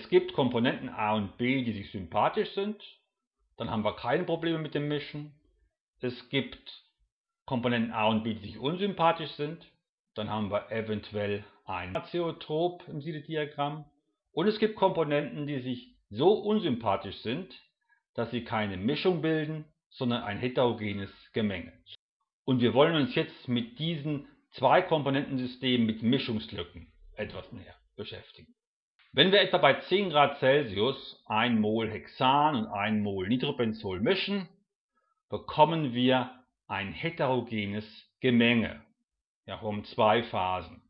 Es gibt Komponenten A und B, die sich sympathisch sind. Dann haben wir keine Probleme mit dem Mischen. Es gibt Komponenten A und B, die sich unsympathisch sind. Dann haben wir eventuell ein Azeotrop im Siedediagramm. Und es gibt Komponenten, die sich so unsympathisch sind, dass sie keine Mischung bilden, sondern ein heterogenes Gemenge. Und wir wollen uns jetzt mit diesen zwei Komponentensystemen mit Mischungslücken etwas näher beschäftigen. Wenn wir etwa bei 10 Grad Celsius 1 Mol Hexan und 1 Mol Nitrobenzol mischen, bekommen wir ein heterogenes Gemenge. Ja, um zwei Phasen.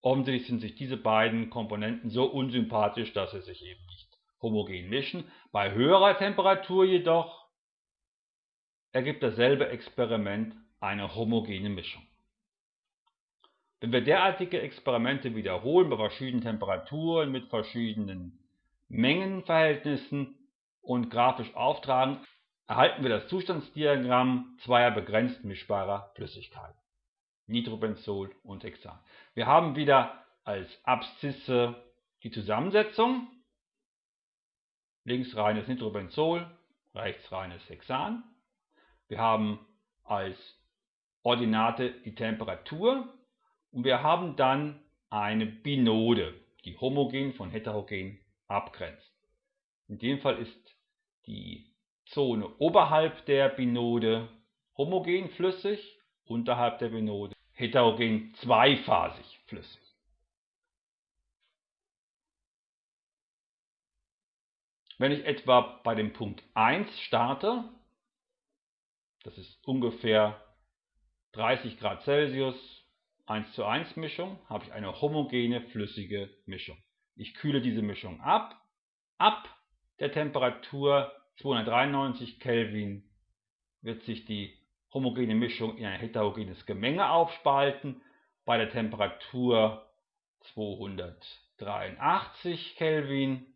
Offensichtlich sind sich diese beiden Komponenten so unsympathisch, dass sie sich eben nicht homogen mischen. Bei höherer Temperatur jedoch ergibt dasselbe Experiment eine homogene Mischung. Wenn wir derartige Experimente wiederholen bei verschiedenen Temperaturen mit verschiedenen Mengenverhältnissen und grafisch auftragen, erhalten wir das Zustandsdiagramm zweier begrenzt mischbarer Flüssigkeiten, Nitrobenzol und Hexan. Wir haben wieder als Abszisse die Zusammensetzung, links reines Nitrobenzol, rechts reines Hexan. Wir haben als Ordinate die Temperatur und wir haben dann eine Binode, die homogen von heterogen abgrenzt. In dem Fall ist die Zone oberhalb der Binode homogen flüssig, unterhalb der Binode heterogen zweiphasig flüssig. Wenn ich etwa bei dem Punkt 1 starte, das ist ungefähr 30 Grad Celsius, 1 zu 1 Mischung habe ich eine homogene flüssige Mischung. Ich kühle diese Mischung ab. Ab der Temperatur 293 Kelvin wird sich die homogene Mischung in ein heterogenes Gemenge aufspalten. Bei der Temperatur 283 Kelvin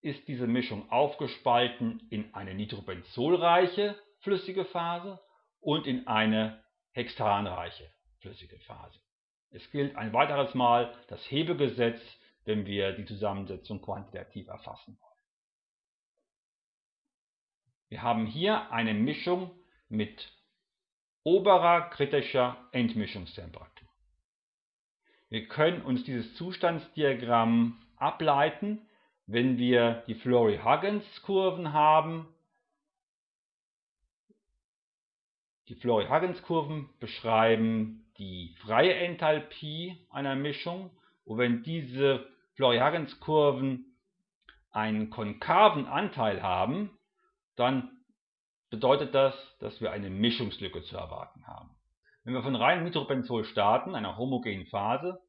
ist diese Mischung aufgespalten in eine nitrobenzolreiche flüssige Phase und in eine hexanreiche flüssige Phase. Es gilt ein weiteres Mal das Hebegesetz, wenn wir die Zusammensetzung quantitativ erfassen wollen. Wir haben hier eine Mischung mit oberer kritischer Endmischungstemperatur. Wir können uns dieses Zustandsdiagramm ableiten, wenn wir die Flory-Huggins-Kurven haben Die Flory-Huggins-Kurven beschreiben die freie Enthalpie einer Mischung und wenn diese Flory-Huggins-Kurven einen konkaven Anteil haben, dann bedeutet das, dass wir eine Mischungslücke zu erwarten haben. Wenn wir von reinem Nitropenzol starten, einer homogenen Phase,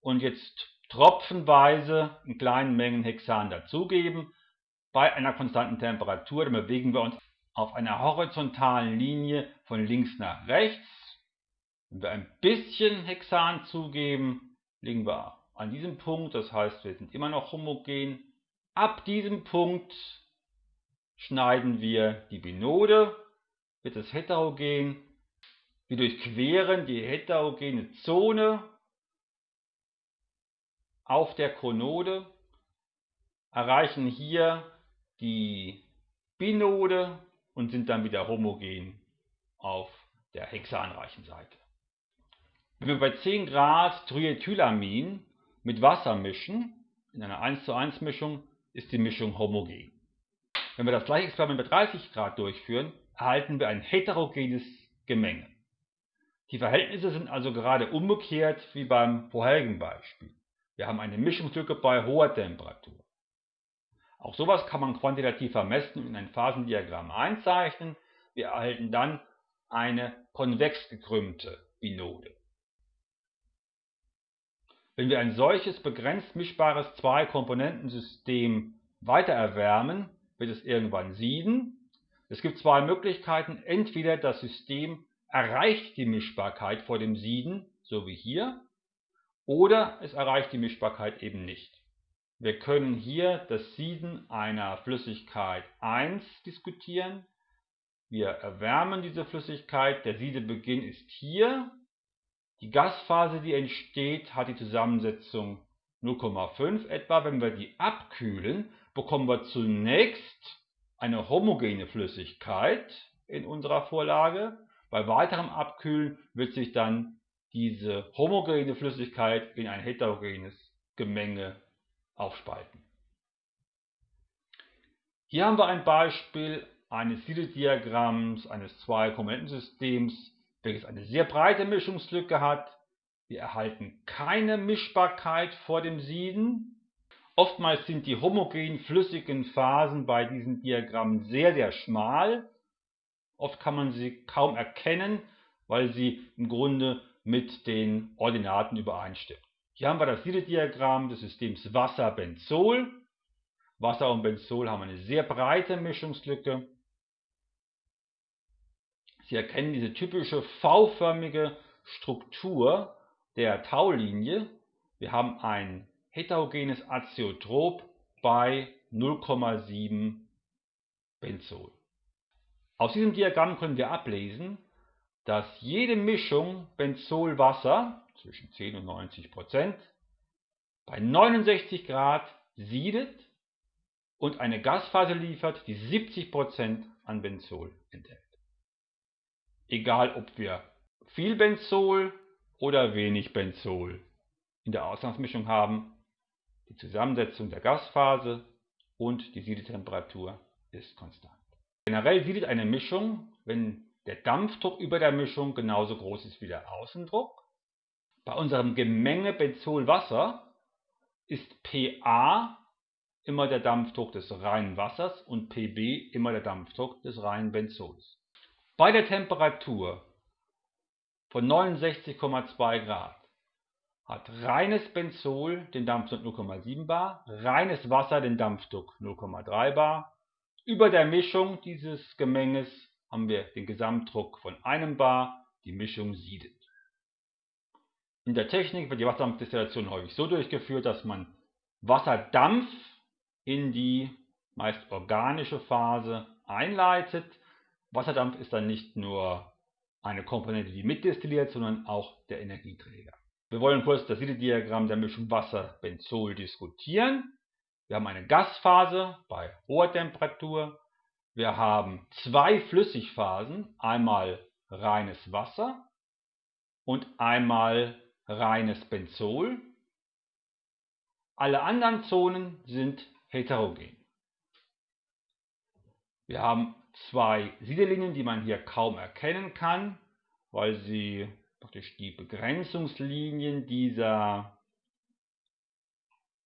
und jetzt tropfenweise in kleinen Mengen Hexan dazugeben, bei einer konstanten Temperatur, dann bewegen wir uns auf einer horizontalen Linie von links nach rechts. Wenn wir ein bisschen Hexan zugeben, liegen wir an diesem Punkt, das heißt, wir sind immer noch homogen. Ab diesem Punkt schneiden wir die Binode, wird es heterogen. Wir durchqueren die heterogene Zone auf der Konode, erreichen hier die Binode und sind dann wieder homogen auf der hexanreichen Seite. Wenn wir bei 10 Grad Triethylamin mit Wasser mischen, in einer 1 zu 1 Mischung, ist die Mischung homogen. Wenn wir das gleiche Experiment bei 30 Grad durchführen, erhalten wir ein heterogenes Gemenge. Die Verhältnisse sind also gerade umgekehrt wie beim vorherigen Beispiel. Wir haben eine Mischungslücke bei hoher Temperatur. Auch sowas kann man quantitativ vermessen und in ein Phasendiagramm einzeichnen. Wir erhalten dann eine konvex gekrümmte Binode. Wenn wir ein solches begrenzt mischbares Zwei-Komponentensystem weiter erwärmen, wird es irgendwann sieden. Es gibt zwei Möglichkeiten. Entweder das System erreicht die Mischbarkeit vor dem Sieden, so wie hier, oder es erreicht die Mischbarkeit eben nicht. Wir können hier das Sieden einer Flüssigkeit 1 diskutieren. Wir erwärmen diese Flüssigkeit, der Siedebeginn ist hier. Die Gasphase, die entsteht, hat die Zusammensetzung 0,5 etwa, wenn wir die abkühlen, bekommen wir zunächst eine homogene Flüssigkeit in unserer Vorlage. Bei weiterem Abkühlen wird sich dann diese homogene Flüssigkeit in ein heterogenes Gemenge aufspalten. Hier haben wir ein Beispiel eines Siedediagramms eines Zwei-Komponentensystems, welches eine sehr breite Mischungslücke hat. Wir erhalten keine Mischbarkeit vor dem Sieden. Oftmals sind die homogen flüssigen Phasen bei diesen Diagrammen sehr, sehr schmal. Oft kann man sie kaum erkennen, weil sie im Grunde mit den Ordinaten übereinstimmen. Hier haben wir das Siedediagramm des Systems Wasser-Benzol. Wasser und Benzol haben eine sehr breite Mischungslücke. Sie erkennen diese typische V-förmige Struktur der Taulinie. Wir haben ein heterogenes Azeotrop bei 0,7 Benzol. Aus diesem Diagramm können wir ablesen, dass jede Mischung Benzol-Wasser zwischen 10 und 90 Prozent bei 69 Grad siedet und eine Gasphase liefert, die 70 Prozent an Benzol enthält. Egal ob wir viel Benzol oder wenig Benzol in der Ausgangsmischung haben, die Zusammensetzung der Gasphase und die Siedetemperatur ist konstant. Generell siedet eine Mischung, wenn der Dampfdruck über der Mischung genauso groß ist wie der Außendruck. Bei unserem Gemenge Benzol-Wasser ist PA immer der Dampfdruck des reinen Wassers und PB immer der Dampfdruck des reinen Benzols. Bei der Temperatur von 69,2 Grad hat reines Benzol den Dampfdruck 0,7 bar, reines Wasser den Dampfdruck 0,3 bar. Über der Mischung dieses Gemenges haben wir den Gesamtdruck von einem bar, die Mischung siedet. In der Technik wird die Wasserdampfdestillation häufig so durchgeführt, dass man Wasserdampf in die meist organische Phase einleitet. Wasserdampf ist dann nicht nur eine Komponente, die mitdestilliert, sondern auch der Energieträger. Wir wollen kurz das Siedediagramm der Mischung Wasser-Benzol diskutieren. Wir haben eine Gasphase bei hoher Temperatur. Wir haben zwei Flüssigphasen, einmal reines Wasser und einmal reines Benzol. Alle anderen Zonen sind heterogen. Wir haben zwei Siedelinien, die man hier kaum erkennen kann, weil sie praktisch die Begrenzungslinien dieser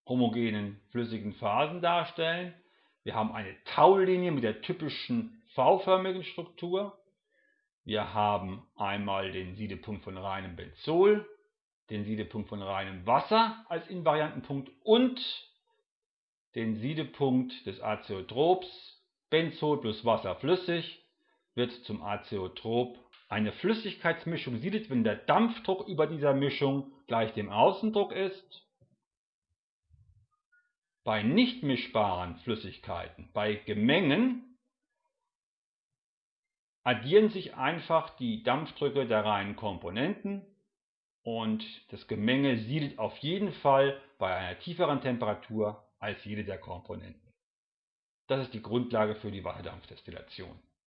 homogenen flüssigen Phasen darstellen. Wir haben eine Taulinie mit der typischen V-förmigen Struktur. Wir haben einmal den Siedepunkt von reinem Benzol, den Siedepunkt von reinem Wasser als Invariantenpunkt und den Siedepunkt des Azeotrops. Benzol plus Wasser flüssig wird zum Azeotrop eine Flüssigkeitsmischung siedet, wenn der Dampfdruck über dieser Mischung gleich dem Außendruck ist. Bei nicht mischbaren Flüssigkeiten, bei Gemengen, addieren sich einfach die Dampfdrücke der reinen Komponenten und das Gemenge siedet auf jeden Fall bei einer tieferen Temperatur als jede der Komponenten. Das ist die Grundlage für die Wasserdampfdestillation.